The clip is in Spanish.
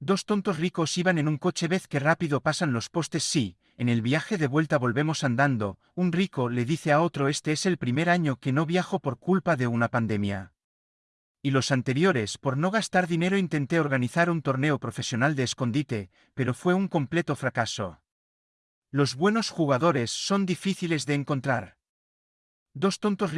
Dos tontos ricos iban en un coche vez que rápido pasan los postes sí, en el viaje de vuelta volvemos andando, un rico le dice a otro este es el primer año que no viajo por culpa de una pandemia. Y los anteriores por no gastar dinero intenté organizar un torneo profesional de escondite, pero fue un completo fracaso. Los buenos jugadores son difíciles de encontrar. Dos tontos ricos